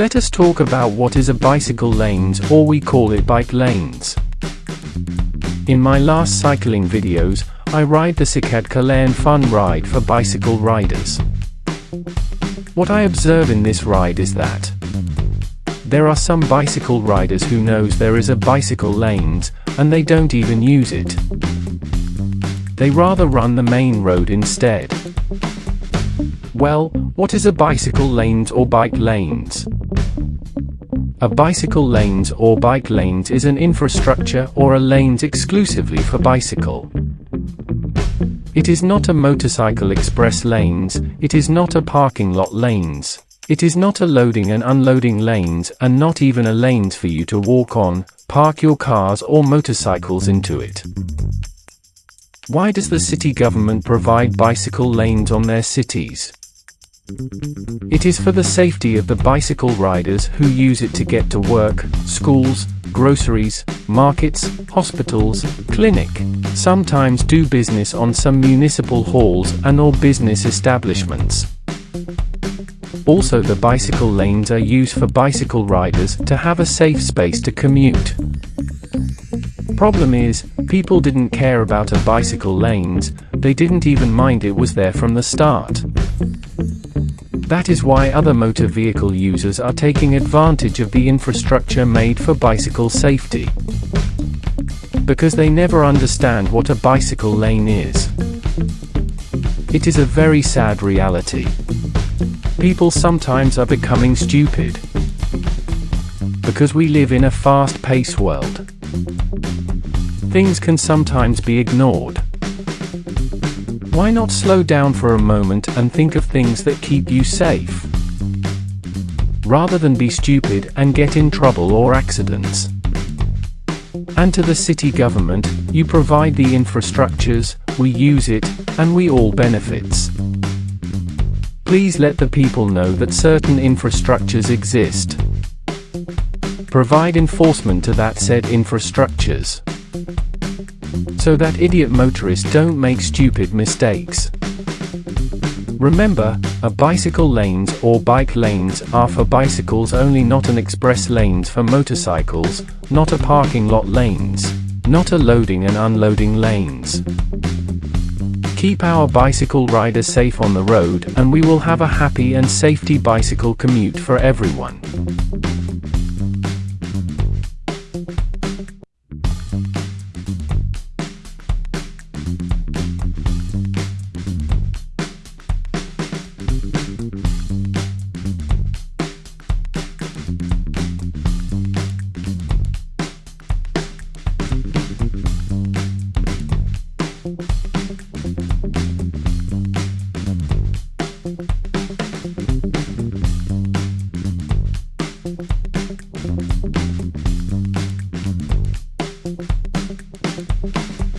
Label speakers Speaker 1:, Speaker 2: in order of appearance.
Speaker 1: Let us talk about what is a bicycle lanes or we call it bike lanes. In my last cycling videos, I ride the Cicad Kalayan Fun Ride for bicycle riders. What I observe in this ride is that there are some bicycle riders who knows there is a bicycle lanes, and they don't even use it. They rather run the main road instead. Well, what is a bicycle lanes or bike lanes? A bicycle lanes or bike lanes is an infrastructure or a lanes exclusively for bicycle. It is not a motorcycle express lanes, it is not a parking lot lanes. It is not a loading and unloading lanes and not even a lanes for you to walk on, park your cars or motorcycles into it. Why does the city government provide bicycle lanes on their cities? It is for the safety of the bicycle riders who use it to get to work, schools, groceries, markets, hospitals, clinic, sometimes do business on some municipal halls and or business establishments. Also the bicycle lanes are used for bicycle riders to have a safe space to commute. Problem is, people didn't care about a bicycle lanes, they didn't even mind it was there from the start. That is why other motor vehicle users are taking advantage of the infrastructure made for bicycle safety. Because they never understand what a bicycle lane is. It is a very sad reality. People sometimes are becoming stupid. Because we live in a fast-paced world. Things can sometimes be ignored. Why not slow down for a moment and think of things that keep you safe? Rather than be stupid and get in trouble or accidents. And to the city government, you provide the infrastructures, we use it, and we all benefits. Please let the people know that certain infrastructures exist. Provide enforcement to that said infrastructures so that idiot motorists don't make stupid mistakes. Remember, a bicycle lanes or bike lanes are for bicycles only not an express lanes for motorcycles, not a parking lot lanes, not a loading and unloading lanes. Keep our bicycle riders safe on the road and we will have a happy and safety bicycle commute for everyone. Thank you.